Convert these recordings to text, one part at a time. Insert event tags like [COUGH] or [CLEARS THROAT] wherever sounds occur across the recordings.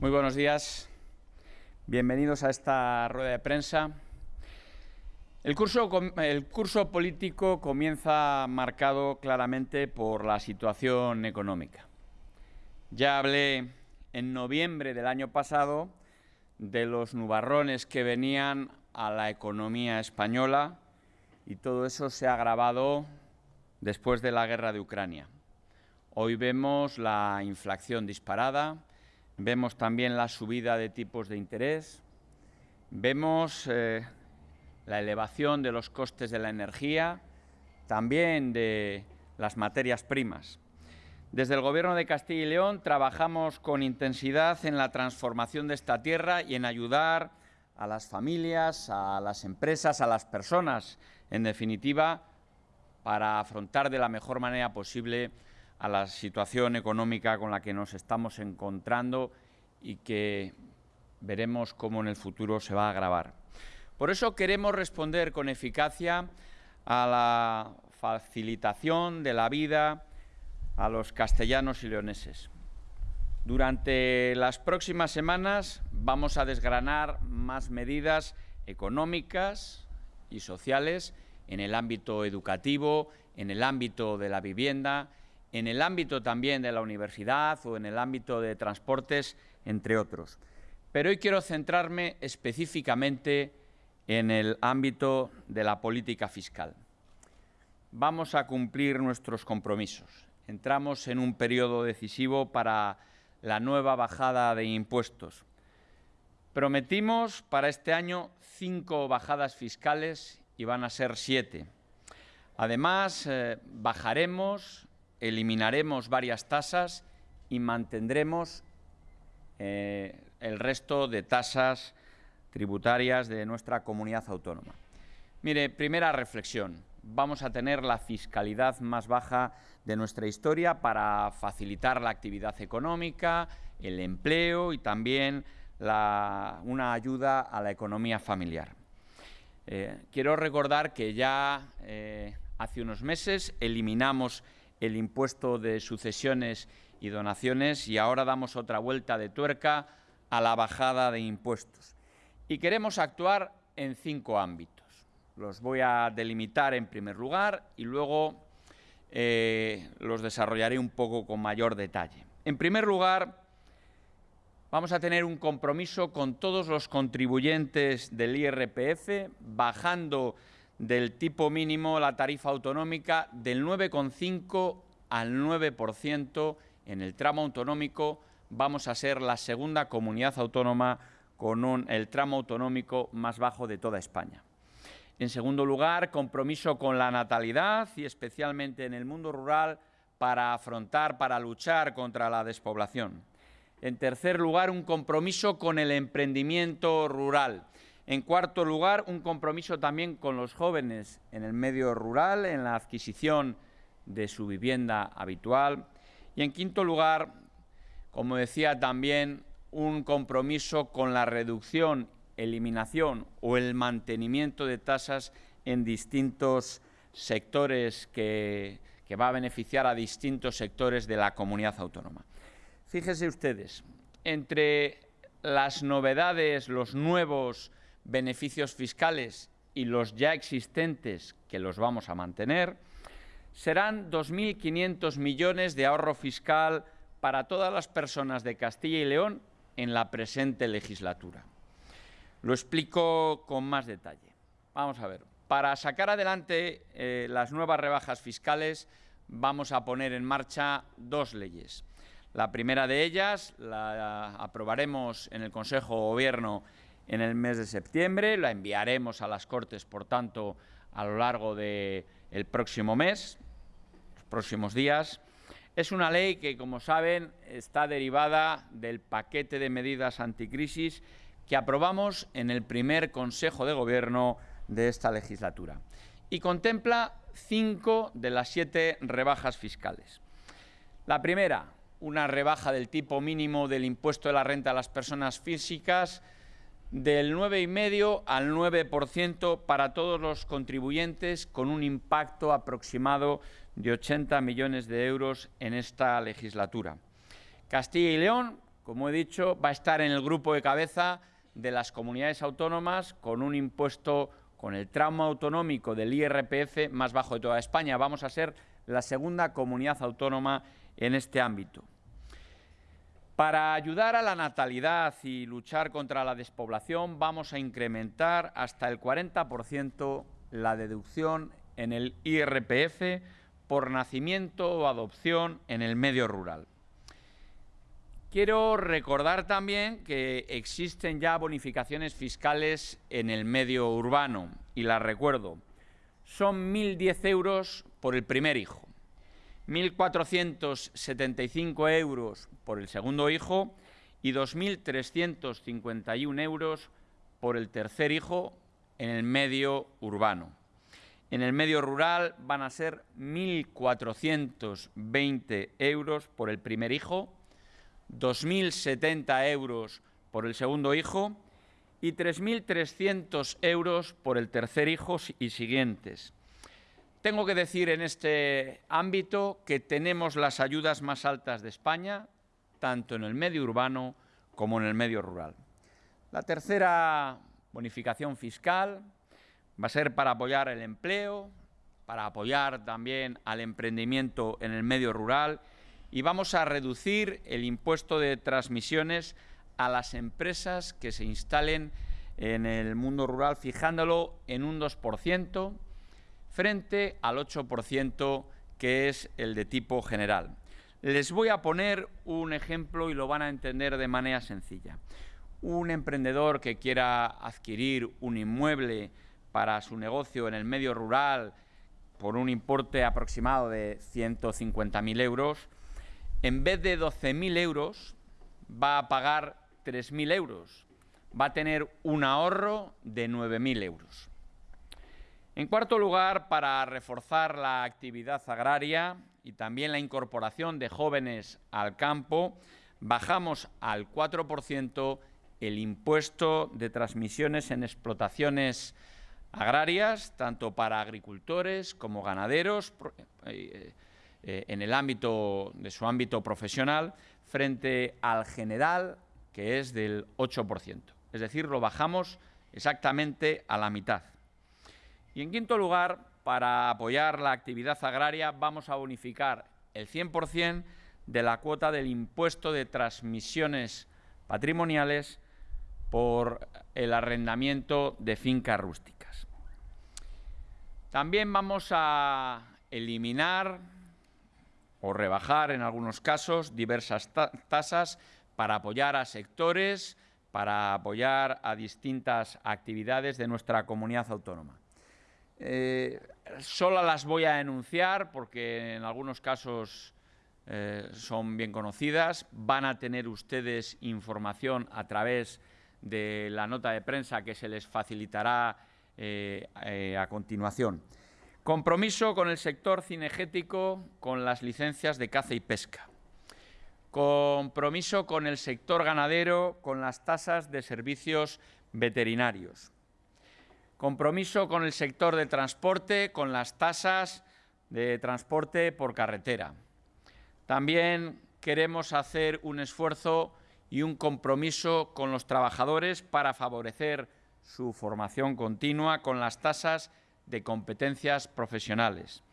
Muy buenos días. Bienvenidos a esta rueda de prensa. El curso, político comienza marcado claramente por la situación económica. Ya hablé en noviembre del año pasado de los nubarrones que venían a la economía española y todo eso se ha agravado después de la guerra de Ucrania. Hoy vemos la inflación disparada, Vemos también la subida de tipos de interés, vemos eh, la elevación de los costes de la energía, también de las materias primas. Desde el Gobierno de Castilla y León trabajamos con intensidad en la transformación de esta tierra y en ayudar a las familias, a las empresas, a las personas, en definitiva, para afrontar de la mejor manera posible a la situación económica con la que nos estamos encontrando y que veremos cómo en el futuro se va a agravar. Por eso queremos responder con eficacia a la facilitación de la vida a los castellanos y leoneses. Durante las próximas semanas vamos a desgranar más medidas económicas y sociales en el ámbito educativo, en el ámbito de la vivienda, en el ámbito también de la universidad o en el ámbito de transportes, entre otros. Pero hoy quiero centrarme específicamente en el ámbito de la política fiscal. Vamos a cumplir nuestros compromisos. Entramos en un periodo decisivo para la nueva bajada de impuestos. Prometimos para este año cinco bajadas fiscales y van a ser siete. Además, eh, bajaremos eliminaremos varias tasas y mantendremos eh, el resto de tasas tributarias de nuestra comunidad autónoma. Mire, primera reflexión. Vamos a tener la fiscalidad más baja de nuestra historia para facilitar la actividad económica, el empleo y también una ayuda a la economía familiar. Eh, quiero recordar que ya eh, hace unos meses eliminamos el impuesto de sucesiones y donaciones y ahora damos otra vuelta de tuerca a la bajada de impuestos. Y queremos actuar en cinco ámbitos. Los voy a delimitar en primer lugar y luego eh, los desarrollaré un poco con mayor detalle. En primer lugar, vamos a tener un compromiso con todos los contribuyentes del IRPF, bajando del tipo mínimo la tarifa autonómica del 9,5 al 9% en el tramo autonómico. Vamos a ser la segunda comunidad autónoma con el tramo autonómico más bajo de toda España. En segundo lugar, compromiso con la natalidad y especialmente en el mundo rural para afrontar, para luchar contra la despoblación. En tercer lugar, un compromiso con el emprendimiento rural en cuarto lugar, un compromiso también con los jóvenes en el medio rural, en la adquisición de su vivienda habitual. Y en quinto lugar, como decía también, un compromiso con la reducción, eliminación o el mantenimiento de tasas en distintos sectores que, va a beneficiar a distintos sectores de la comunidad autónoma. Fíjense ustedes, entre las novedades, los nuevos beneficios fiscales y los ya existentes, que los vamos a mantener, serán 2.500 millones de ahorro fiscal para todas las personas de Castilla y León en la presente legislatura. Lo explico con más detalle. Vamos a ver. Para sacar adelante eh, las nuevas rebajas fiscales vamos a poner en marcha dos leyes. La primera de ellas la aprobaremos en el Consejo de Gobierno en el mes de septiembre, la enviaremos a las Cortes, por tanto, a lo largo del próximo mes, los próximos días. Es una ley que, como saben, está derivada del paquete de medidas anticrisis que aprobamos en el primer Consejo de Gobierno de esta legislatura y contempla cinco de las siete rebajas fiscales. La primera, una rebaja del tipo mínimo del impuesto de la renta a las personas físicas del 9,5 al 9% para todos los contribuyentes, con un impacto aproximado de 80 millones de euros en esta legislatura. Castilla y León, como he dicho, va a estar en el grupo de cabeza de las comunidades autónomas con un impuesto, con el tramo autonómico del IRPF más bajo de toda España. Vamos a ser la segunda comunidad autónoma en este ámbito. Para ayudar a la natalidad y luchar contra la despoblación, vamos a incrementar hasta el 40% la deducción en el IRPF por nacimiento o adopción en el medio rural. Quiero recordar también que existen ya bonificaciones fiscales en el medio urbano, y las recuerdo. Son 1.010 euros por el primer hijo, 1.475 euros por el segundo hijo y 2.351 euros por el tercer hijo en el medio urbano. En el medio rural van a ser 1.420 euros por el primer hijo, 2.070 euros por el segundo hijo y 3.300 euros por el tercer hijo y siguientes. Tengo que decir en este ámbito que tenemos las ayudas más altas de España, tanto en el medio urbano como en el medio rural. La tercera bonificación fiscal va a ser para apoyar el empleo, para apoyar también al emprendimiento en el medio rural y vamos a reducir el impuesto de transmisiones a las empresas que se instalen en el mundo rural, fijándolo en un 2% frente al 8% que es el de tipo general. Les voy a poner un ejemplo y lo van a entender de manera sencilla. Un emprendedor que quiera adquirir un inmueble para su negocio en el medio rural por un importe aproximado de 150.000 euros, en vez de 12.000 euros va a pagar 3.000 euros. Va a tener un ahorro de 9.000 euros. En cuarto lugar, para reforzar la actividad agraria y también la incorporación de jóvenes al campo, bajamos al 4% el impuesto de transmisiones en explotaciones agrarias, tanto para agricultores como ganaderos, eh, eh, en el ámbito de su ámbito profesional, frente al general, que es del 8%. Es decir, lo bajamos exactamente a la mitad. Y en quinto lugar, para apoyar la actividad agraria, vamos a bonificar el 100% de la cuota del impuesto de transmisiones patrimoniales por el arrendamiento de fincas rústicas. También vamos a eliminar o rebajar en algunos casos diversas tasas para apoyar a sectores, para apoyar a distintas actividades de nuestra comunidad autónoma. Eh, solo las voy a enunciar porque en algunos casos eh, son bien conocidas. Van a tener ustedes información a través de la nota de prensa que se les facilitará eh, a continuación. Compromiso con el sector cinegético con las licencias de caza y pesca. Compromiso con el sector ganadero con las tasas de servicios veterinarios. Compromiso con el sector de transporte con las tasas de transporte por carretera. También queremos hacer un esfuerzo y un compromiso con los trabajadores para favorecer su formación continua con las tasas de competencias profesionales,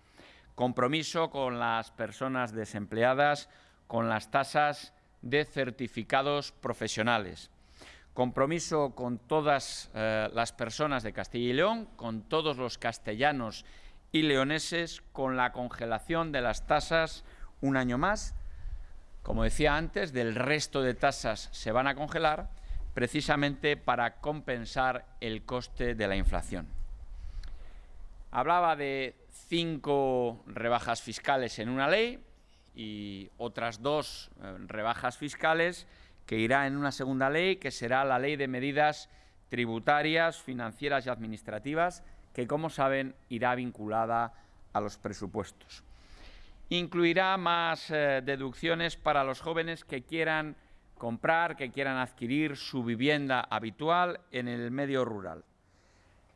compromiso con las personas desempleadas con las tasas de certificados profesionales, compromiso con todas eh, las personas de Castilla y León, con todos los castellanos y leoneses, con la congelación de las tasas un año más. Como decía antes, del resto de tasas se van a congelar precisamente para compensar el coste de la inflación. Hablaba de cinco rebajas fiscales en una ley y otras dos eh, rebajas fiscales que irá en una segunda ley, que será la Ley de Medidas Tributarias, Financieras y Administrativas, que, como saben, irá vinculada a los presupuestos. Incluirá más eh, deducciones para los jóvenes que quieran comprar, que quieran adquirir su vivienda habitual en el medio rural.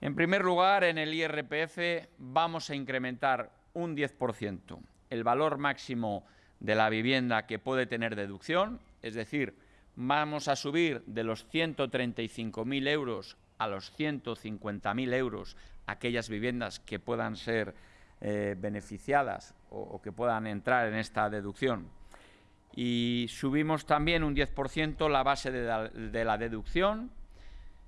En primer lugar, en el IRPF vamos a incrementar un 10% el valor máximo de la vivienda que puede tener deducción, es decir, vamos a subir de los 135.000 euros a los 150.000 euros aquellas viviendas que puedan ser eh, beneficiadas o, que puedan entrar en esta deducción. Y subimos también un 10% la base de la, deducción,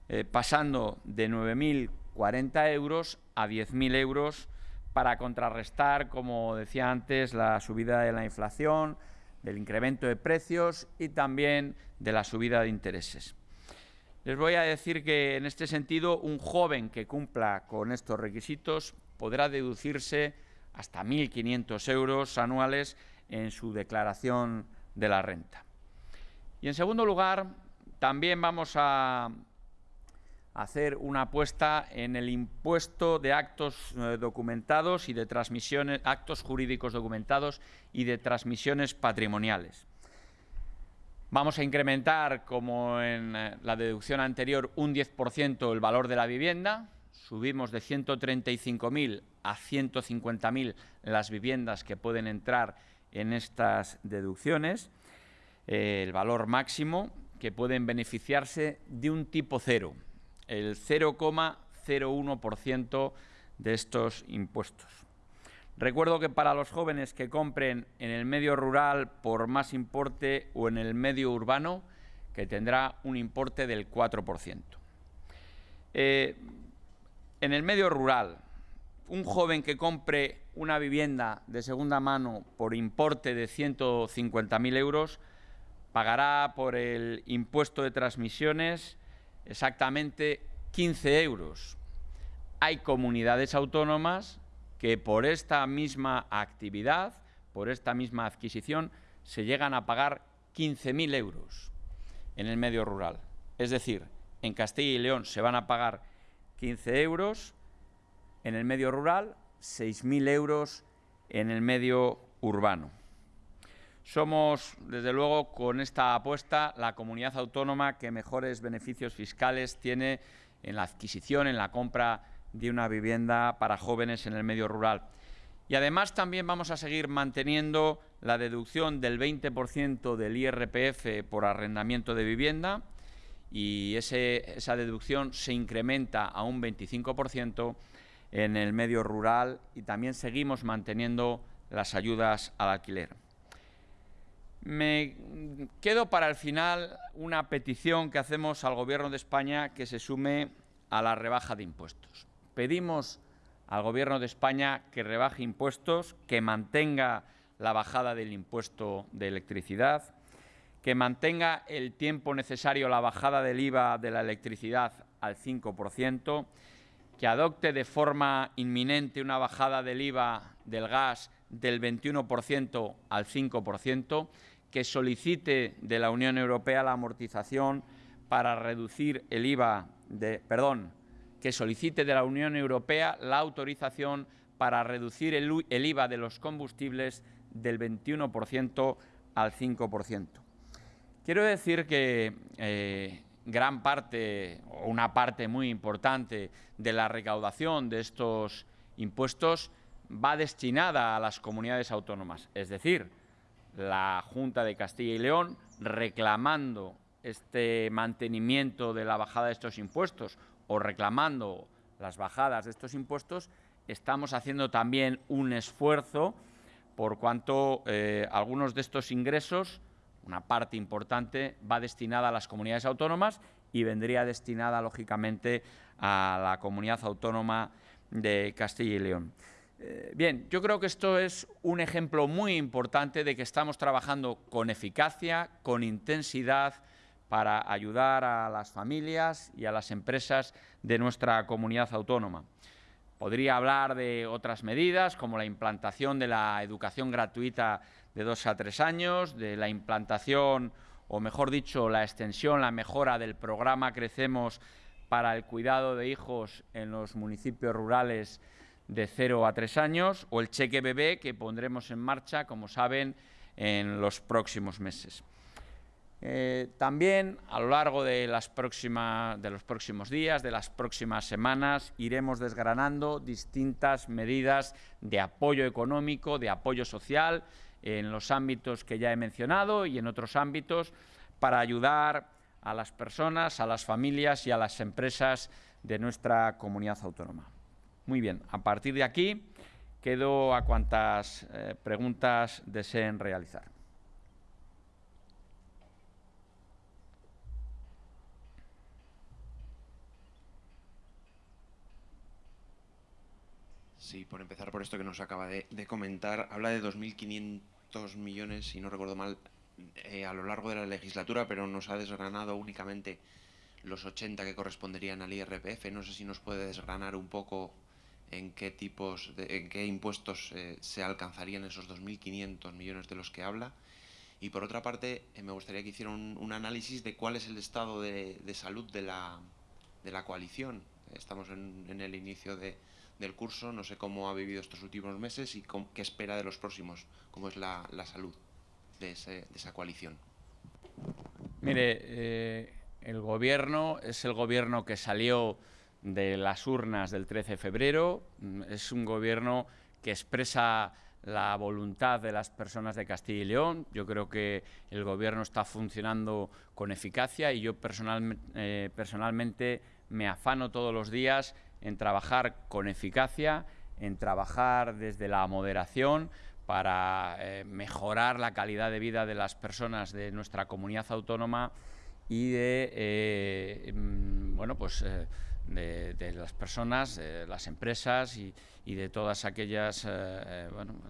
eh, pasando de 9.040 euros a 10.000 euros para contrarrestar, como decía antes, la subida de la inflación, del incremento de precios y también de la subida de intereses. Les voy a decir que en este sentido un joven que cumpla con estos requisitos podrá deducirse hasta 1.500 euros anuales en su declaración de la renta. Y en segundo lugar, también vamos a hacer una apuesta en el impuesto de actos eh, documentados y de transmisiones, actos jurídicos documentados y de transmisiones patrimoniales. Vamos a incrementar, como en eh, la deducción anterior, un 10% el valor de la vivienda. Subimos de 135.000 a 150.000 las viviendas que pueden entrar en estas deducciones. Eh, el valor máximo que pueden beneficiarse de un tipo cero, el 0,01% de estos impuestos. Recuerdo que para los jóvenes que compren en el medio rural por más importe o en el medio urbano, que tendrá un importe del 4%. Eh, en el medio rural, un joven que compre una vivienda de segunda mano por importe de 150.000 euros pagará por el impuesto de transmisiones exactamente 15 euros. Hay comunidades autónomas que por esta misma actividad, por esta misma adquisición, se llegan a pagar 15.000 euros en el medio rural. Es decir, en Castilla y León se van a pagar 15 euros, en el medio rural 6.000 euros en el medio urbano. Somos, desde luego, con esta apuesta, la comunidad autónoma que mejores beneficios fiscales tiene en la adquisición, en la compra de una vivienda para jóvenes en el medio rural. Y además también vamos a seguir manteniendo la deducción del 20% del IRPF por arrendamiento de vivienda y esa deducción se incrementa a un 25% en el medio rural y también seguimos manteniendo las ayudas al alquiler. Me quedo para el final una petición que hacemos al Gobierno de España que se sume a la rebaja de impuestos. Pedimos al Gobierno de España que rebaje impuestos, que mantenga la bajada del impuesto de electricidad, que mantenga el tiempo necesario la bajada del IVA de la electricidad al 5%, que adopte de forma inminente una bajada del IVA del gas del 21% al 5%, que solicite de la Unión Europea la amortización para reducir el IVA de, perdón, que solicite de la Unión Europea la autorización para reducir el, IVA de los combustibles del 21% al 5%. Quiero decir que eh, gran parte, o una parte muy importante de la recaudación de estos impuestos va destinada a las comunidades autónomas, es decir, la Junta de Castilla y León reclamando este mantenimiento de la bajada de estos impuestos o reclamando las bajadas de estos impuestos, estamos haciendo también un esfuerzo por cuanto eh, algunos de estos ingresos, una parte importante, va destinada a las comunidades autónomas y vendría destinada, lógicamente, a la comunidad autónoma de Castilla y León. Eh, bien, yo creo que esto es un ejemplo muy importante de que estamos trabajando con eficacia, con intensidad, para ayudar a las familias y a las empresas de nuestra comunidad autónoma. Podría hablar de otras medidas, como la implantación de la educación gratuita de dos a tres años, de la implantación, o mejor dicho, la extensión, la mejora del programa Crecemos para el cuidado de hijos en los municipios rurales de 0 a 3 años o el cheque bebé que pondremos en marcha, como saben, en los próximos meses. Eh, también a lo largo de, las de los próximos días, de las próximas semanas, iremos desgranando distintas medidas de apoyo económico, de apoyo social, en los ámbitos que ya he mencionado y en otros ámbitos, para ayudar a las personas, a las familias y a las empresas de nuestra comunidad autónoma. Muy bien, a partir de aquí quedo a cuantas eh, preguntas deseen realizar. Sí, por empezar por esto que nos acaba de, comentar, habla de 2.500 millones, si no recuerdo mal, eh, a lo largo de la legislatura, pero nos ha desgranado únicamente los 80 que corresponderían al IRPF. No sé si nos puede desgranar un poco en qué tipos, de, en qué impuestos eh, se alcanzarían esos 2.500 millones de los que habla. Y por otra parte, eh, me gustaría que hiciera un, análisis de cuál es el estado de, salud de la, de la coalición. Estamos en el inicio de, del curso, no sé cómo ha vivido estos últimos meses y qué espera de los próximos, cómo es la, salud de, esa coalición. Mire, eh, el gobierno es el gobierno que salió de las urnas del 13 de febrero, mm, es un gobierno que expresa la voluntad de las personas de Castilla y León. Yo creo que el Gobierno está funcionando con eficacia y yo eh, personalmente me afano todos los días en trabajar con eficacia, en trabajar desde la moderación para eh, mejorar la calidad de vida de las personas de nuestra comunidad autónoma y de, eh, mm, bueno, pues, eh, de, las personas, de las empresas y, de todas aquellas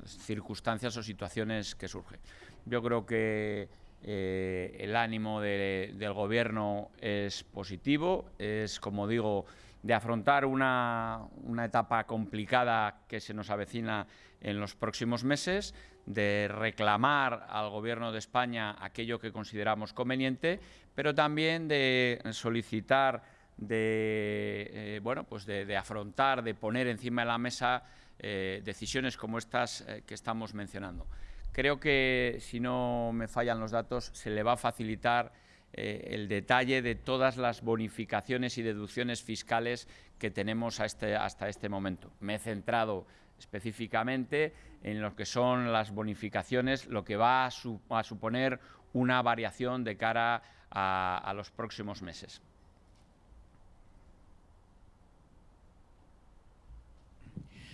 circunstancias o situaciones que surgen. Yo creo que el ánimo del Gobierno es positivo, es, como digo, de afrontar una, etapa complicada que se nos avecina en los próximos meses, de reclamar al Gobierno de España aquello que consideramos conveniente, pero también de solicitar, de, eh, bueno, pues de, afrontar, de poner encima de la mesa eh, decisiones como estas eh, que estamos mencionando. Creo que, si no me fallan los datos, se le va a facilitar el detalle de todas las bonificaciones y deducciones fiscales que tenemos este, hasta este momento. Me he centrado específicamente en lo que son las bonificaciones, lo que va a, suponer una variación de cara a, los próximos meses.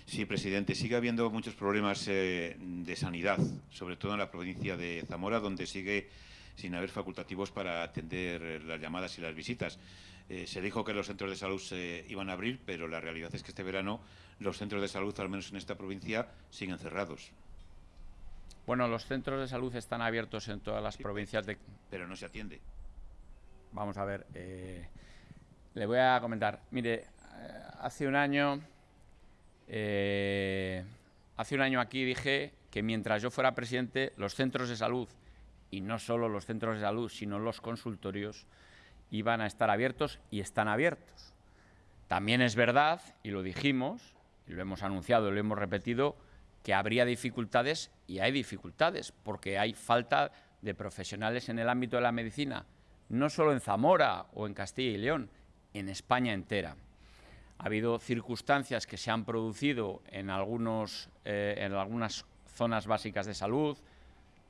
Sí, presidente. Sigue habiendo muchos problemas eh, de sanidad, sobre todo en la provincia de Zamora, donde sigue sin haber facultativos para atender eh, las llamadas y las visitas. Eh, se dijo que los centros de salud se iban a abrir, pero la realidad es que este verano los centros de salud, al menos en esta provincia, siguen cerrados. Bueno, los centros de salud están abiertos en todas las provincias de... Pero no se atiende. Vamos a ver, eh, le voy a comentar. Mire, hace un año, hace un año aquí dije que mientras yo fuera presidente, los centros de salud y no solo los centros de salud, sino los consultorios, iban a estar abiertos y están abiertos. También es verdad, y lo dijimos, y lo hemos anunciado y lo hemos repetido, que habría dificultades y hay dificultades, porque hay falta de profesionales en el ámbito de la medicina, no solo en Zamora o en Castilla y León, en España entera. Ha habido circunstancias que se han producido en, algunos, eh, en algunas zonas básicas de salud,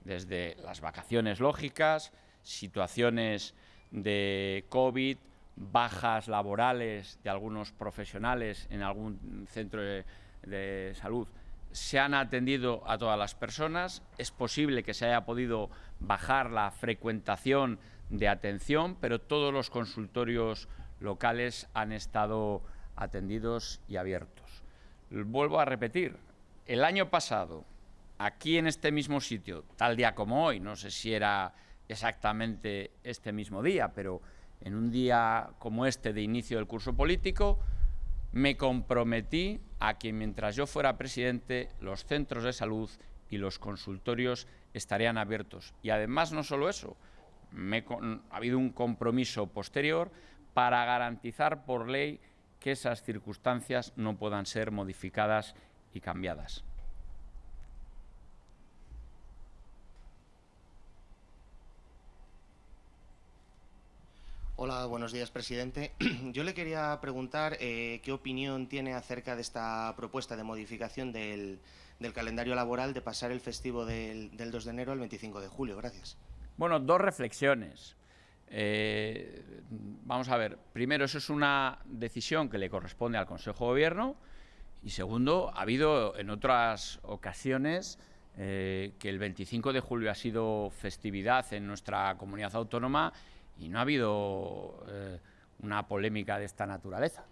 desde las vacaciones lógicas, situaciones de COVID, bajas laborales de algunos profesionales en algún centro de, salud, se han atendido a todas las personas. Es posible que se haya podido bajar la frecuentación de atención, pero todos los consultorios locales han estado atendidos y abiertos. Vuelvo a repetir, el año pasado aquí en este mismo sitio, tal día como hoy, no sé si era exactamente este mismo día, pero en un día como este de inicio del curso político, me comprometí a que mientras yo fuera presidente, los centros de salud y los consultorios estarían abiertos. Y además no solo eso, ha habido un compromiso posterior para garantizar por ley que esas circunstancias no puedan ser modificadas y cambiadas. Hola, buenos días, presidente. [CLEARS THROAT] Yo le quería preguntar eh, qué opinión tiene acerca de esta propuesta de modificación del, calendario laboral de pasar el festivo del, 2 de enero al 25 de julio. Gracias. Bueno, dos reflexiones. Eh, vamos a ver, primero, eso es una decisión que le corresponde al Consejo de Gobierno y segundo, ha habido en otras ocasiones eh, que el 25 de julio ha sido festividad en nuestra comunidad autónoma y no ha habido eh, una polémica de esta naturaleza.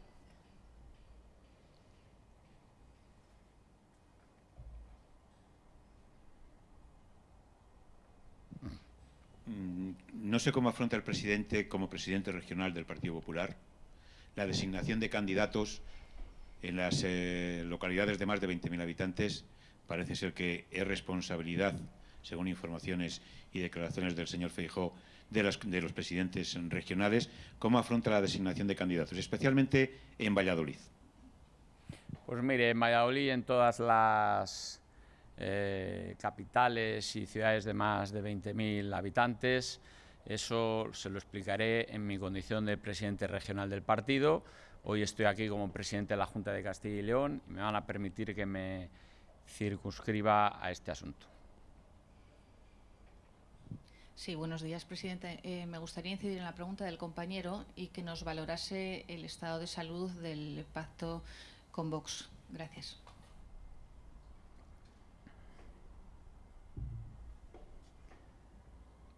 No sé cómo afronta el presidente, como presidente regional del Partido Popular, la designación de candidatos en las eh, localidades de más de 20.000 habitantes. Parece ser que es responsabilidad, según informaciones y declaraciones del señor Feijó, de, de los presidentes regionales. ¿Cómo afronta la designación de candidatos, especialmente en Valladolid? Pues mire, en Valladolid, en todas las eh, capitales y ciudades de más de 20.000 habitantes. Eso se lo explicaré en mi condición de presidente regional del partido. Hoy estoy aquí como presidente de la Junta de Castilla y León y me van a permitir que me circunscriba a este asunto. Sí, buenos días, presidente. Eh, me gustaría incidir en la pregunta del compañero y que nos valorase el estado de salud del pacto con Vox. Gracias.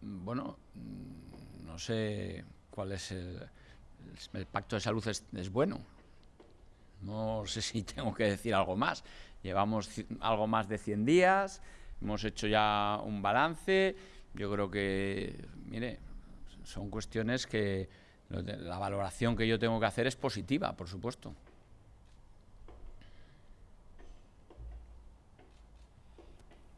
Bueno, mm, no sé cuál es el, el pacto de salud es, bueno. No sé si [LAUGHS] tengo que decir algo más. Llevamos algo más de 100 días, hemos hecho ya un balance. Yo creo que, mire, son cuestiones que la valoración que yo tengo que hacer es positiva, por supuesto.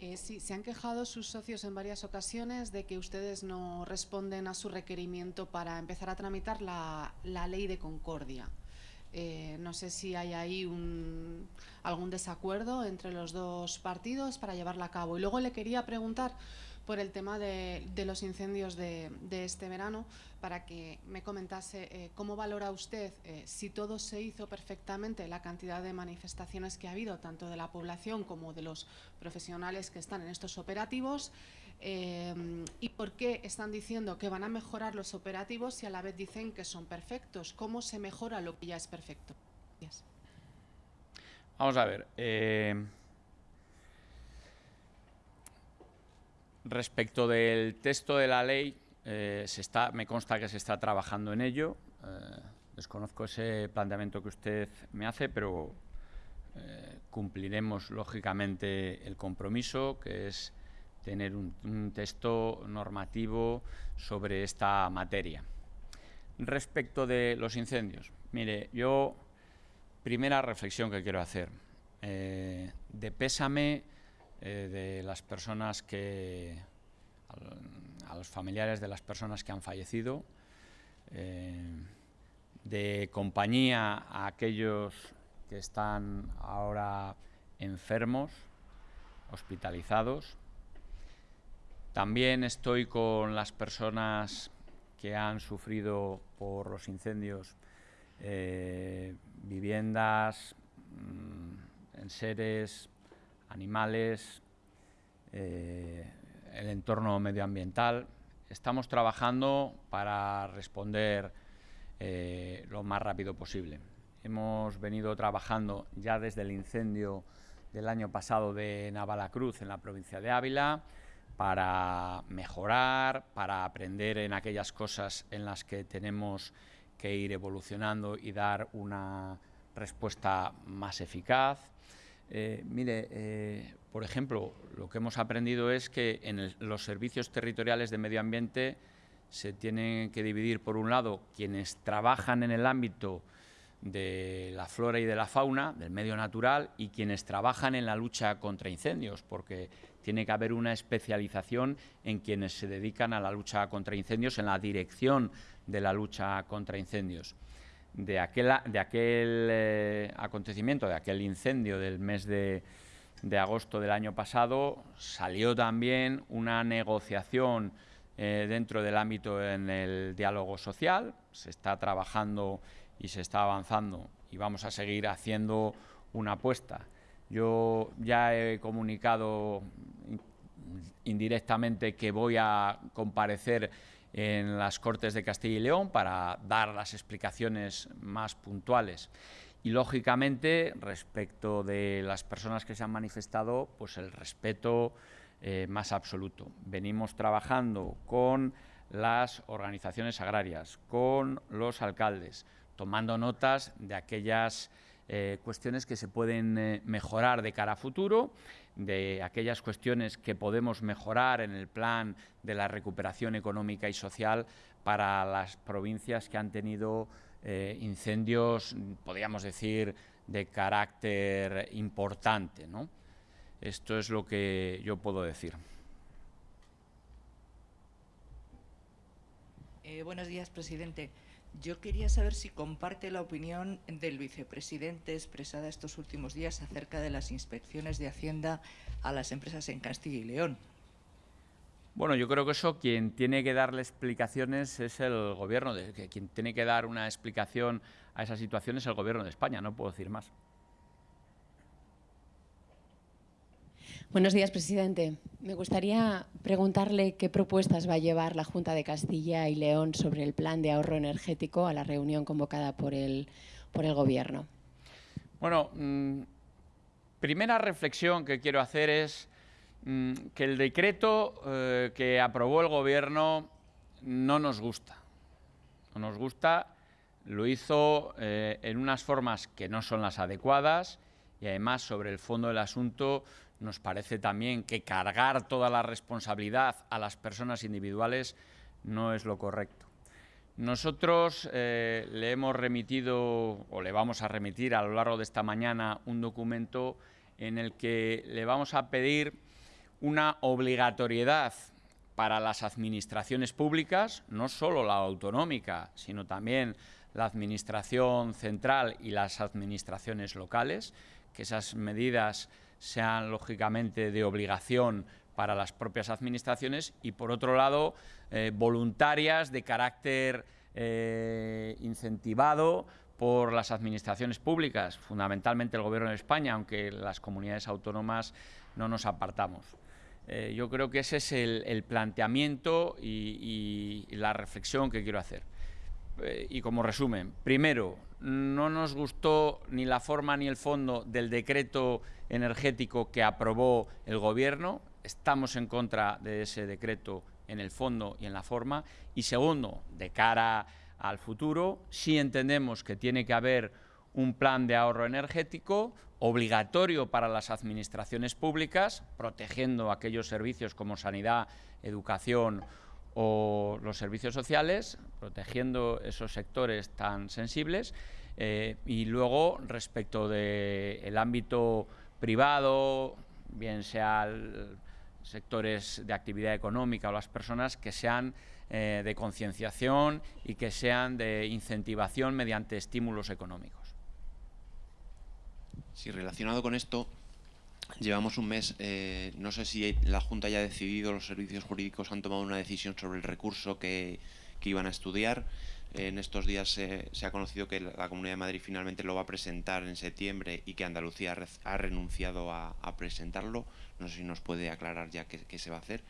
Eh, sí, se han quejado sus socios en varias ocasiones de que ustedes no responden a su requerimiento para empezar a tramitar la, ley de concordia. Eh, no sé si hay ahí un, algún desacuerdo entre los dos partidos para llevarla a cabo. Y luego le quería preguntar por el tema de, los incendios de, este verano, para que me comentase eh, cómo valora usted eh, si todo se hizo perfectamente, la cantidad de manifestaciones que ha habido, tanto de la población como de los profesionales que están en estos operativos, eh, y por qué están diciendo que van a mejorar los operativos y a la vez dicen que son perfectos. ¿Cómo se mejora lo que ya es perfecto? Vamos a ver. Respecto del texto de la ley, eh, se está, me consta que se está trabajando en ello. Eh, desconozco ese planteamiento que usted me hace, pero eh, cumpliremos lógicamente el compromiso, que es tener un, un, texto normativo sobre esta materia. Respecto de los incendios, mire, yo, primera reflexión que quiero hacer, de pésame eh, de las personas que, a los familiares de las personas que han fallecido, eh, de compañía a aquellos que están ahora enfermos, hospitalizados. También estoy con las personas que han sufrido por los incendios eh, viviendas, mm, en seres animales, eh, el entorno medioambiental. Estamos trabajando para responder eh, lo más rápido posible. Hemos venido trabajando ya desde el incendio del año pasado de Navalacruz en la provincia de Ávila para mejorar, para aprender en aquellas cosas en las que tenemos que ir evolucionando y dar una respuesta más eficaz. Eh, mire, eh, por ejemplo, lo que hemos aprendido es que en los servicios territoriales de medio ambiente se tienen que dividir, por un lado, quienes trabajan en el ámbito de la flora y de la fauna, del medio natural, y quienes trabajan en la lucha contra incendios, porque tiene que haber una especialización en quienes se dedican a la lucha contra incendios, en la dirección de la lucha contra incendios de aquel, de aquel eh, acontecimiento, de aquel incendio del mes de, agosto del año pasado, salió también una negociación eh, dentro del ámbito en el diálogo social. Se está trabajando y se está avanzando y vamos a seguir haciendo una apuesta. Yo ya he comunicado indirectamente que voy a comparecer en las Cortes de Castilla y León para dar las explicaciones más puntuales. Y lógicamente, respecto de las personas que se han manifestado, pues el respeto eh, más absoluto. Venimos trabajando con las organizaciones agrarias, con los alcaldes, tomando notas de aquellas eh, cuestiones que se pueden eh, mejorar de cara a futuro, de aquellas cuestiones que podemos mejorar en el plan de la recuperación económica y social para las provincias que han tenido eh, incendios, podríamos decir, de carácter importante. Esto es lo que yo puedo decir. buenos días, presidente. Yo quería saber si comparte la opinión del vicepresidente expresada estos últimos días acerca de las inspecciones de Hacienda a las empresas en Castilla y León. Bueno, yo creo que eso quien tiene que darle explicaciones es el Gobierno, de, quien tiene que dar una explicación a esa situación es el Gobierno de España, no puedo decir más. Buenos días, presidente. Me gustaría preguntarle qué propuestas va a llevar la Junta de Castilla y León sobre el plan de ahorro energético a la reunión convocada por el, por el Gobierno. Bueno, mm, primera reflexión que quiero hacer es mm, que el decreto eh, que aprobó el Gobierno no nos gusta. No nos gusta, lo hizo eh, en unas formas que no son las adecuadas y además sobre el fondo del asunto nos parece también que cargar toda la responsabilidad a las personas individuales no es lo correcto. Nosotros eh, le hemos remitido o le vamos a remitir a lo largo de esta mañana un documento en el que le vamos a pedir una obligatoriedad para las administraciones públicas, no solo la autonómica, sino también la administración central y las administraciones locales, que esas medidas sean lógicamente de obligación para las propias administraciones y, por otro lado, eh, voluntarias de carácter eh, incentivado por las administraciones públicas, fundamentalmente el Gobierno de España, aunque las comunidades autónomas no nos apartamos. Eh, yo creo que ese es el, planteamiento y, la reflexión que quiero hacer. Y como resumen, primero, no nos gustó ni la forma ni el fondo del decreto energético que aprobó el Gobierno. Estamos en contra de ese decreto en el fondo y en la forma. Y segundo, de cara al futuro, sí entendemos que tiene que haber un plan de ahorro energético obligatorio para las administraciones públicas, protegiendo aquellos servicios como sanidad, educación o los servicios sociales, protegiendo esos sectores tan sensibles. Eh, y luego, respecto del ámbito privado, bien sea sectores de actividad económica o las personas que sean eh, de concienciación y que sean de incentivación mediante estímulos económicos. Sí, relacionado con esto, Llevamos un mes, eh, no sé si la Junta ya ha decidido, los servicios jurídicos han tomado una decisión sobre el recurso que, iban a estudiar. En estos días se, ha conocido que la Comunidad de Madrid finalmente lo va a presentar en septiembre y que Andalucía ha renunciado a, presentarlo. No sé si nos puede aclarar ya qué, se va a hacer.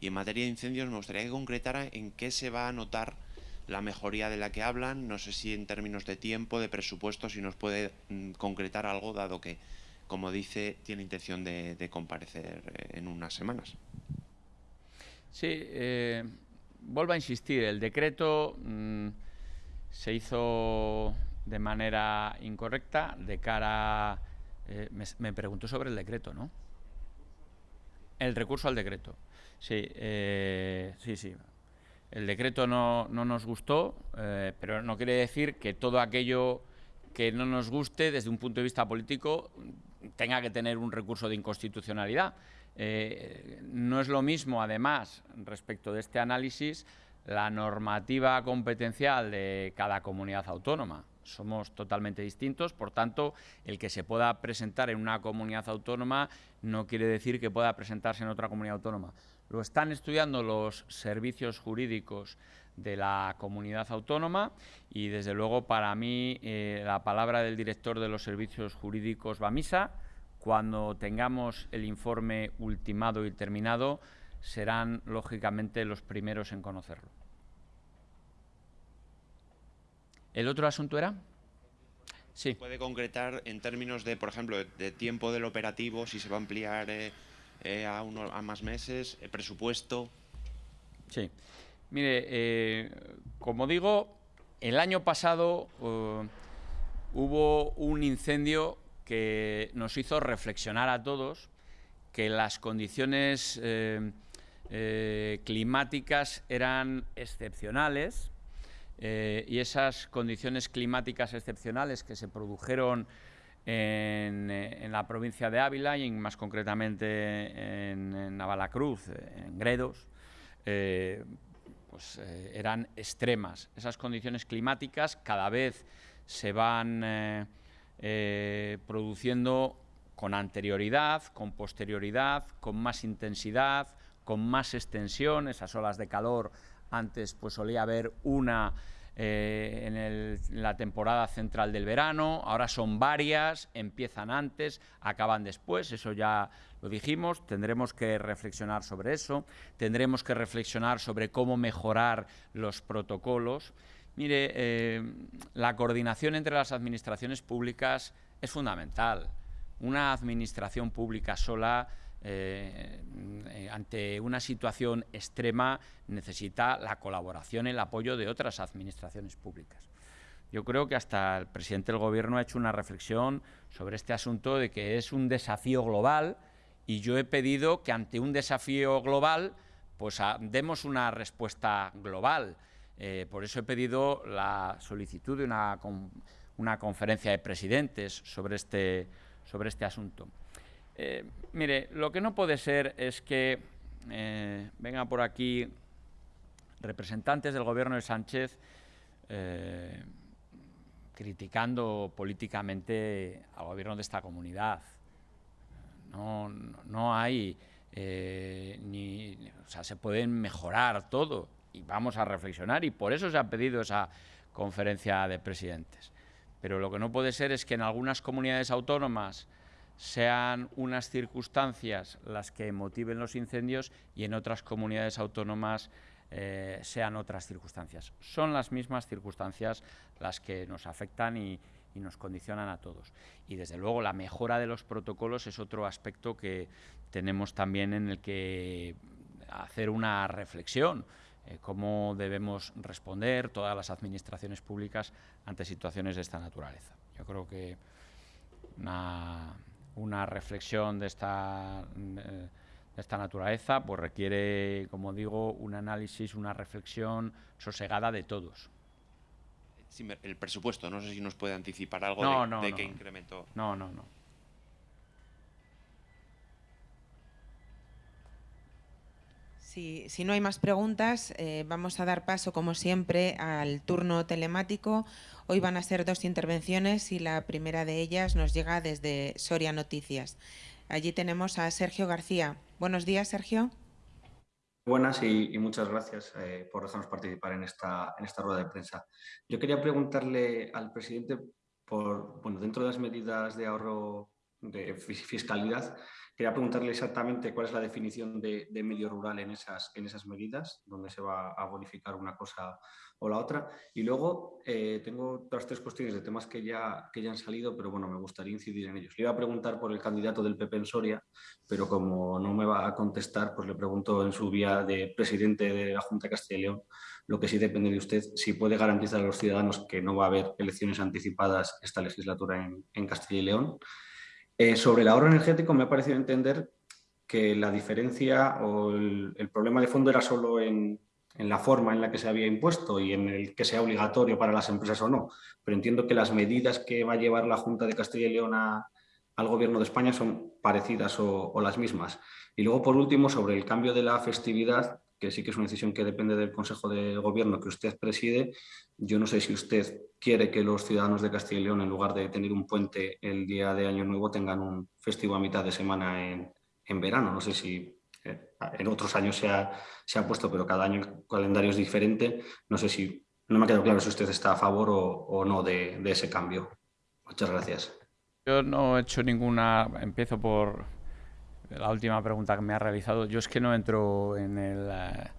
Y en materia de incendios me gustaría que concretara en qué se va a notar la mejoría de la que hablan. No sé si en términos de tiempo, de presupuesto, si nos puede mm, concretar algo, dado que como dice, tiene intención de, comparecer eh, en unas semanas. Sí, eh, vuelvo a insistir, el decreto mm, se hizo de manera incorrecta de cara... Eh, me, preguntó sobre el decreto, ¿no? El recurso al decreto. Sí, sí, sí. El decreto no, no nos gustó, pero no quiere decir que todo aquello que no nos guste desde un punto de vista político tenga que tener un recurso de inconstitucionalidad. Eh, no es lo mismo, además, respecto de este análisis, la normativa competencial de cada comunidad autónoma. Somos totalmente distintos, por tanto, el que se pueda presentar en una comunidad autónoma no quiere decir que pueda presentarse en otra comunidad autónoma. Lo están estudiando los servicios jurídicos de la comunidad autónoma y desde luego para mí eh, la palabra del director de los servicios jurídicos va a misa cuando tengamos el informe ultimado y terminado, serán lógicamente los primeros en conocerlo. ¿El otro asunto era? Sí. ¿Puede concretar en términos de, por ejemplo, de, tiempo del operativo, si se va a ampliar eh, eh, a, uno, a más meses, el presupuesto? Sí. Mire, eh, como digo, el año pasado hubo un incendio que nos hizo reflexionar a todos que las condiciones climáticas eran excepcionales eh, y esas condiciones climáticas excepcionales que se produjeron en, eh, la provincia de Ávila y más concretamente en, Navalacruz, en Gredos, eh, pues, eran extremas. Esas condiciones climáticas cada vez se van produciendo con anterioridad, con posterioridad, con más intensidad, con más extensión, esas olas de calor antes pues solía haber una eh, en, la temporada central del verano, ahora son varias, empiezan antes, acaban después, eso ya lo dijimos, tendremos que reflexionar sobre eso, tendremos que reflexionar sobre cómo mejorar los protocolos. Mire, eh, la coordinación entre las administraciones públicas es fundamental. Una administración pública sola eh, eh, ante una situación extrema necesita la colaboración el apoyo de otras administraciones públicas. Yo creo que hasta el presidente del Gobierno ha hecho una reflexión sobre este asunto de que es un desafío global y yo he pedido que ante un desafío global pues demos una respuesta global. Eh, por eso he pedido la solicitud de una, una conferencia de presidentes sobre este, sobre este asunto. Eh, mire, lo que no puede ser es que eh, vengan por aquí representantes del gobierno de Sánchez criticando políticamente al gobierno de esta comunidad. No, no hay ni, o sea, se pueden mejorar todo y vamos a reflexionar y por eso se ha pedido esa conferencia de presidentes. Pero lo que no puede ser es que en algunas comunidades autónomas sean unas circunstancias las que motiven los incendios y en otras comunidades autónomas eh, sean otras circunstancias. Son las mismas circunstancias las que nos afectan y, nos condicionan a todos. Y desde luego la mejora de los protocolos es otro aspecto que tenemos también en el que hacer una reflexión. Eh, cómo debemos responder todas las administraciones públicas ante situaciones de esta naturaleza. Yo creo que una una reflexión de esta, de esta naturaleza pues requiere, como digo, un análisis, una reflexión sosegada de todos. El presupuesto, no sé si nos puede anticipar algo de, qué incrementó. No, no, no. Si, si, no hay más preguntas, eh, vamos a dar paso, como siempre, al turno telemático. Hoy van a ser dos intervenciones y la primera de ellas nos llega desde Soria Noticias. Allí tenemos a Sergio García. Buenos días, Sergio. Buenas y, muchas gracias eh, por dejarnos participar en esta, en esta rueda de prensa. Yo quería preguntarle al presidente por, bueno, dentro de las medidas de ahorro de fiscalidad, quería preguntarle exactamente cuál es la definición de, medio rural en esas, en esas medidas, donde se va a bonificar una cosa o la otra. Y luego eh, tengo otras tres cuestiones de temas que ya, que ya han salido, pero bueno, me gustaría incidir en ellos. Le iba a preguntar por el candidato del PP en Soria, pero como no me va a contestar, pues le pregunto en su vía de presidente de la Junta de Castilla y León, lo que sí depende de usted, si puede garantizar a los ciudadanos que no va a haber elecciones anticipadas esta legislatura en Castilla y León. Eh, sobre el ahorro energético me ha parecido entender que la diferencia o el, problema de fondo era solo en la forma en la que se había impuesto y en el que sea obligatorio para las empresas o no. Pero entiendo que las medidas que va a llevar la Junta de Castilla y León al Gobierno de España son parecidas o, las mismas. Y luego, por último, sobre el cambio de la festividad, que sí que es una decisión que depende del Consejo de Gobierno que usted preside. Yo no sé si usted quiere que los ciudadanos de Castilla y León, en lugar de tener un puente el día de Año Nuevo, tengan un festivo a mitad de semana en, en verano. No sé si en otros años se ha, se ha, puesto, pero cada año el calendario es diferente. No sé si, no me ha quedado claro si usted está a favor o, no de, ese cambio. Muchas gracias. Yo no he hecho ninguna, empiezo por la última pregunta que me ha realizado. Yo es que no entro en el, eh,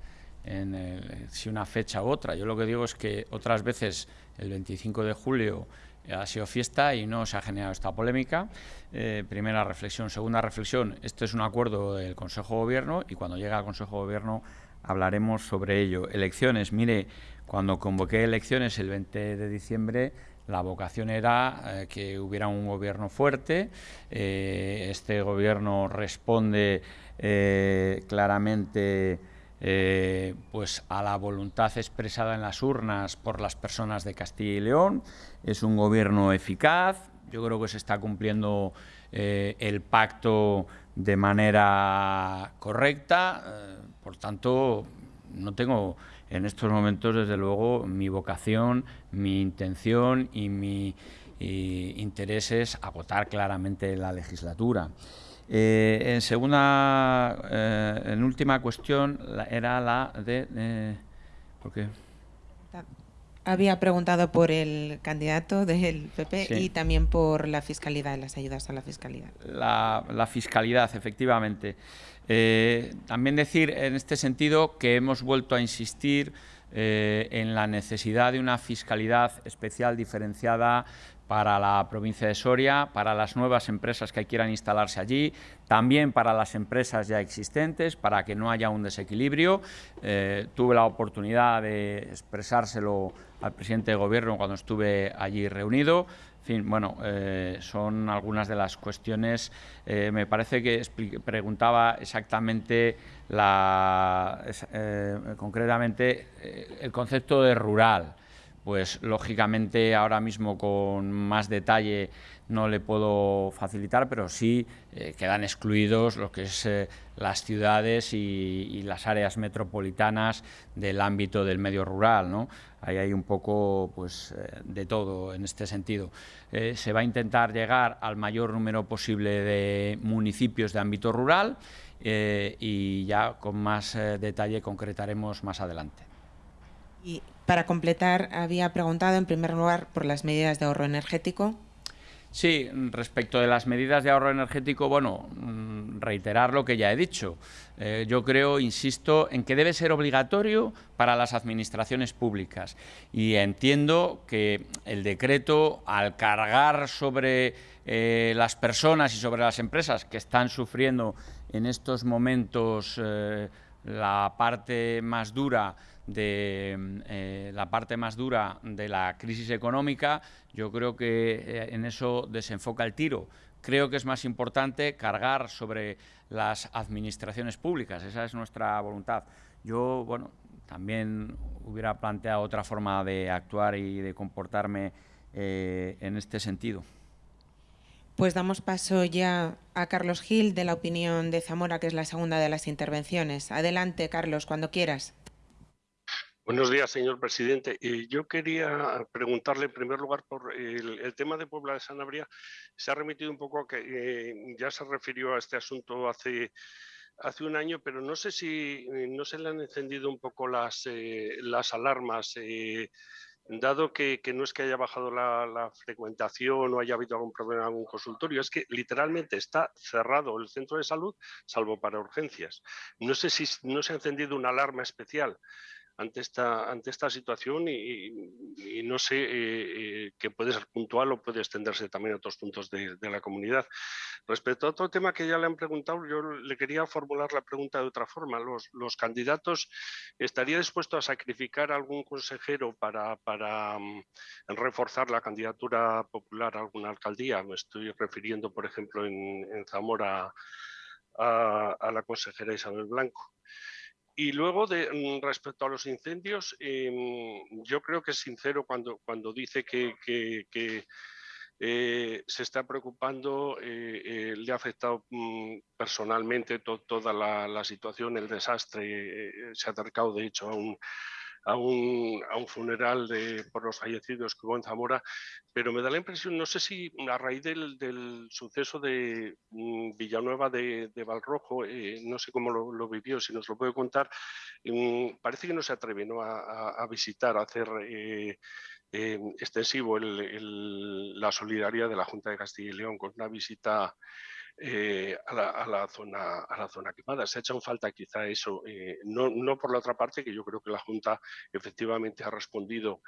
en el, si una fecha u otra. Yo lo que digo es que otras veces el 25 de julio ha sido fiesta y no se ha generado esta polémica. Eh, primera reflexión. Segunda reflexión, este es un acuerdo del Consejo de Gobierno y cuando llegue al Consejo de Gobierno hablaremos sobre ello. Elecciones, mire, cuando convoqué elecciones el 20 de diciembre, la vocación era eh, que hubiera un gobierno fuerte. Eh, este gobierno responde eh, pues a la voluntad expresada en las urnas por las personas de Castilla y León. Es un gobierno eficaz. Yo creo que se está cumpliendo el pacto de manera correcta. por tanto, no tengo en estos momentos, desde luego, mi vocación, mi intención y mi interés es agotar claramente la legislatura. Eh, en segunda, eh, en última cuestión, era la de... Eh, ¿Por qué? Había preguntado por el candidato del PP y también por la fiscalidad, las ayudas a la fiscalidad. La, la fiscalidad, efectivamente. Eh, también decir en este sentido que hemos vuelto a insistir eh, en la necesidad de una fiscalidad especial diferenciada para la provincia de Soria, para las nuevas empresas que quieran instalarse allí, también para las empresas ya existentes, para que no haya un desequilibrio. Eh, tuve la oportunidad de expresárselo al presidente de Gobierno cuando estuve allí reunido fin, bueno, eh, son algunas de las cuestiones. Eh, me parece que preguntaba exactamente, la, concretamente, el concepto de rural. Pues lógicamente ahora mismo con más detalle no le puedo facilitar, pero sí quedan excluidos lo que es las ciudades y, las áreas metropolitanas del ámbito del medio rural. ¿no? Ahí hay un poco pues, eh, de todo en este sentido. Eh, se va a intentar llegar al mayor número posible de municipios de ámbito rural eh, y ya con más detalle concretaremos más adelante. Para completar, había preguntado en primer lugar por las medidas de ahorro energético. Sí, respecto de las medidas de ahorro energético, bueno, mm, reiterar lo que ya he dicho. Eh, yo creo, insisto, en que debe ser obligatorio para las administraciones públicas. Y entiendo que el decreto, al cargar sobre eh, las personas y sobre las empresas que están sufriendo en estos momentos eh, la parte más dura de eh, la parte más dura de la crisis económica, yo creo que eh, en eso desenfoca el tiro. Creo que es más importante cargar sobre las administraciones públicas, esa es nuestra voluntad. Yo, bueno, también hubiera planteado otra forma de actuar y de comportarme eh, en este sentido. Pues damos paso ya a Carlos Gil de la opinión de Zamora, que es la segunda de las intervenciones. Adelante, Carlos, cuando quieras. Buenos días, señor presidente. yo quería preguntarle en primer lugar por el, tema de Puebla de Sanabria. Se ha remitido un poco a que eh, ya se refirió a este asunto hace, un año, pero no sé si no se le han encendido un poco las, eh, las alarmas. Eh, dado que, no es que haya bajado la, frecuentación o haya habido algún problema en algún consultorio, es que literalmente está cerrado el centro de salud, salvo para urgencias. No sé si no se ha encendido una alarma especial ante esta, ante esta situación y, no sé eh, eh, que puede ser puntual o puede extenderse también a otros puntos de, la comunidad. Respecto a otro tema que ya le han preguntado, yo le quería formular la pregunta de otra forma. ¿Los, los candidatos estaría dispuesto a sacrificar algún consejero para, para mm, reforzar la candidatura popular a alguna alcaldía? Me estoy refiriendo, por ejemplo, en, Zamora a la consejera Isabel Blanco. Y luego, de, mm, respecto a los incendios, em, yo creo que es sincero cuando, cuando dice que, eh, se está preocupando, eh, eh, le ha afectado mm, personalmente toda la, situación, el desastre, se ha acercado de hecho a un, a un, a un funeral de, por los fallecidos que hubo en Zamora, pero me da la impresión, no sé si a raíz del, del suceso de mm, Villanueva de, de Valrojo, eh, no sé cómo lo, vivió, si nos lo puede contar, mm, parece que no se atreve ¿no? A, a, visitar, a hacer... Eh, eh, extensivo el, la solidaridad de la Junta de Castilla y León con una visita eh, a, la, zona, a la zona quemada. Se ha echado falta quizá eso, eh, no, no, por la otra parte, que yo creo que la Junta efectivamente ha respondido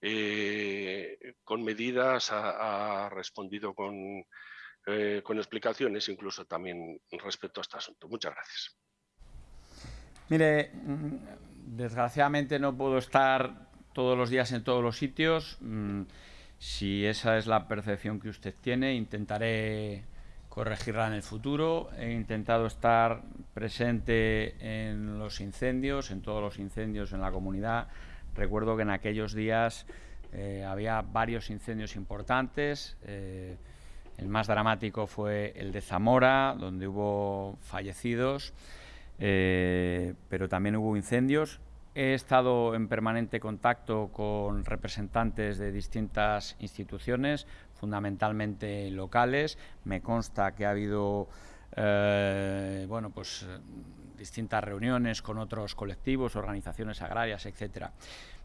eh, con medidas, ha, ha respondido con, con explicaciones, incluso también respecto a este asunto. Muchas gracias. Mire, mm, desgraciadamente no puedo estar todos los días en todos los sitios. Mm, si esa es la percepción que usted tiene, intentaré corregirla en el futuro. He intentado estar presente en los incendios, en todos los incendios en la comunidad. Recuerdo que en aquellos días eh, había varios incendios importantes. Eh, el más dramático fue el de Zamora, donde hubo fallecidos, eh, pero también hubo incendios. He estado en permanente contacto con representantes de distintas instituciones, fundamentalmente locales. Me consta que ha habido eh, bueno, pues, distintas reuniones con otros colectivos, organizaciones agrarias, etcétera.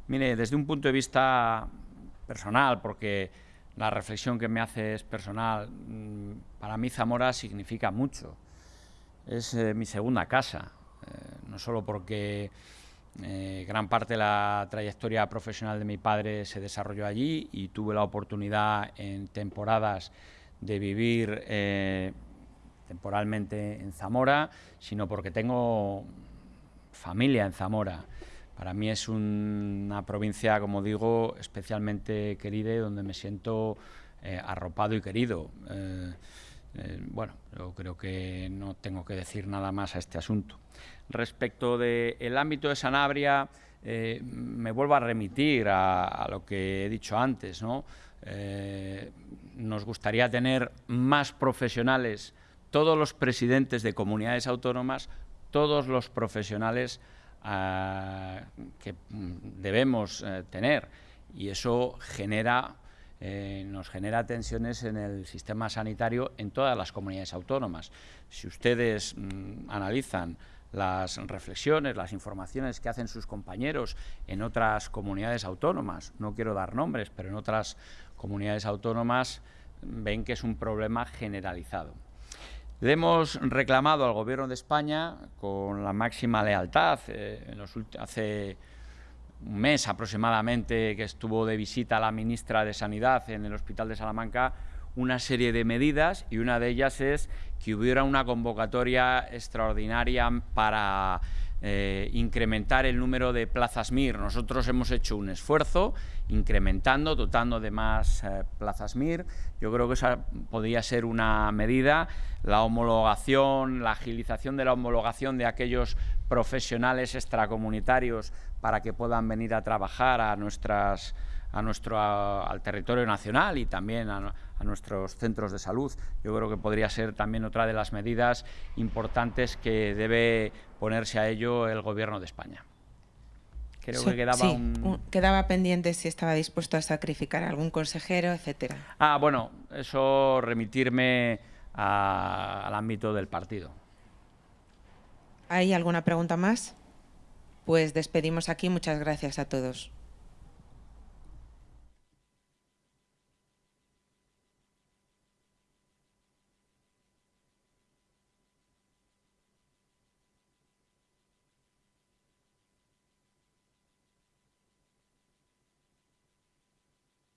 Mire, desde un punto de vista personal, porque la reflexión que me hace es personal, mm, para mí Zamora significa mucho. Es eh, mi segunda casa, eh, no solo porque eh, gran parte de la trayectoria profesional de mi padre se desarrolló allí y tuve la oportunidad en temporadas de vivir eh, temporalmente en Zamora, sino porque tengo familia en Zamora. Para mí es un, una provincia, como digo, especialmente querida y donde me siento eh, arropado y querido. Bueno, yo creo que no tengo que decir nada más a este asunto. Respecto del ámbito de Sanabria, eh, me vuelvo a remitir a, lo que he dicho antes. ¿no? Eh, nos gustaría tener más profesionales, todos los presidentes de comunidades autónomas, todos los profesionales uh, que debemos uh, tener. Y eso genera eh, nos genera tensiones en el sistema sanitario en todas las comunidades autónomas. Si ustedes mmm, analizan las reflexiones, las informaciones que hacen sus compañeros en otras comunidades autónomas, no quiero dar nombres, pero en otras comunidades autónomas ven que es un problema generalizado. Le hemos reclamado al Gobierno de España con la máxima lealtad eh, en los hace un mes aproximadamente que estuvo de visita la ministra de Sanidad en el Hospital de Salamanca una serie de medidas y una de ellas es que hubiera una convocatoria extraordinaria para eh, incrementar el número de plazas MIR. Nosotros hemos hecho un esfuerzo incrementando, dotando de más eh, plazas MIR. Yo creo que esa podría ser una medida. La homologación, la agilización de la homologación de aquellos profesionales extracomunitarios para que puedan venir a trabajar a nuestras a nuestro a, al territorio nacional y también a, a, nuestros centros de salud. Yo creo que podría ser también otra de las medidas importantes que debe ponerse a ello el Gobierno de España. Creo so, que quedaba sí, un... quedaba pendiente si estaba dispuesto a sacrificar a algún consejero, etcétera. Ah, bueno, eso remitirme a, al ámbito del partido. ¿Hay alguna pregunta más? Pues despedimos aquí. Muchas gracias a todos.